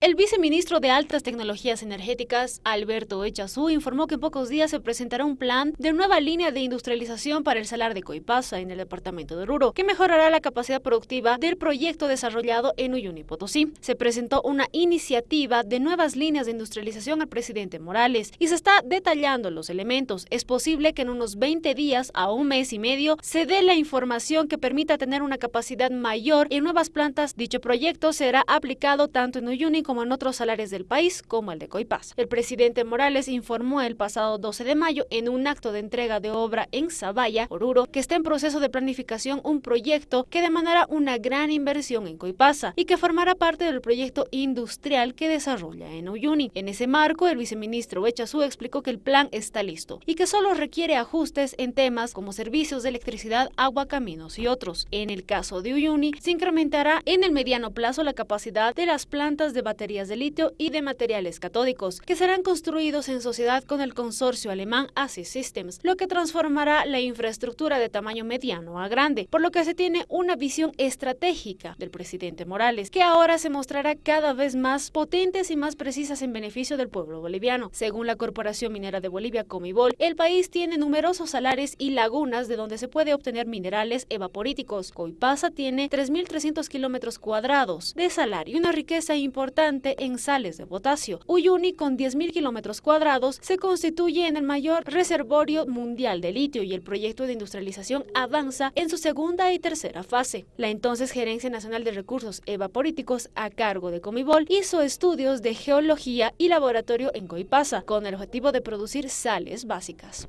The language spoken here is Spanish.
El viceministro de Altas Tecnologías Energéticas, Alberto Echazú, informó que en pocos días se presentará un plan de nueva línea de industrialización para el salar de Coipasa en el departamento de Oruro, que mejorará la capacidad productiva del proyecto desarrollado en Uyuni, Potosí. Se presentó una iniciativa de nuevas líneas de industrialización al presidente Morales y se está detallando los elementos. Es posible que en unos 20 días a un mes y medio se dé la información que permita tener una capacidad mayor en nuevas plantas. Dicho proyecto será aplicado tanto en Uyuni como en otros salares del país, como el de Coipaz. El presidente Morales informó el pasado 12 de mayo en un acto de entrega de obra en Zavalla, Oruro, que está en proceso de planificación un proyecto que demandará una gran inversión en Coipasa y que formará parte del proyecto industrial que desarrolla en Uyuni. En ese marco, el viceministro Echazú explicó que el plan está listo y que solo requiere ajustes en temas como servicios de electricidad, agua, caminos y otros. En el caso de Uyuni, se incrementará en el mediano plazo la capacidad de las plantas de batería baterías de litio y de materiales catódicos, que serán construidos en sociedad con el consorcio alemán ASI Systems, lo que transformará la infraestructura de tamaño mediano a grande, por lo que se tiene una visión estratégica del presidente Morales, que ahora se mostrará cada vez más potentes y más precisas en beneficio del pueblo boliviano. Según la Corporación Minera de Bolivia, Comibol, el país tiene numerosos salares y lagunas de donde se puede obtener minerales evaporíticos. Coipasa tiene 3.300 kilómetros cuadrados de salario y una riqueza importante en sales de potasio. Uyuni, con 10.000 kilómetros cuadrados, se constituye en el mayor reservorio mundial de litio y el proyecto de industrialización avanza en su segunda y tercera fase. La entonces Gerencia Nacional de Recursos Evaporíticos, a cargo de Comibol, hizo estudios de geología y laboratorio en Coipasa, con el objetivo de producir sales básicas.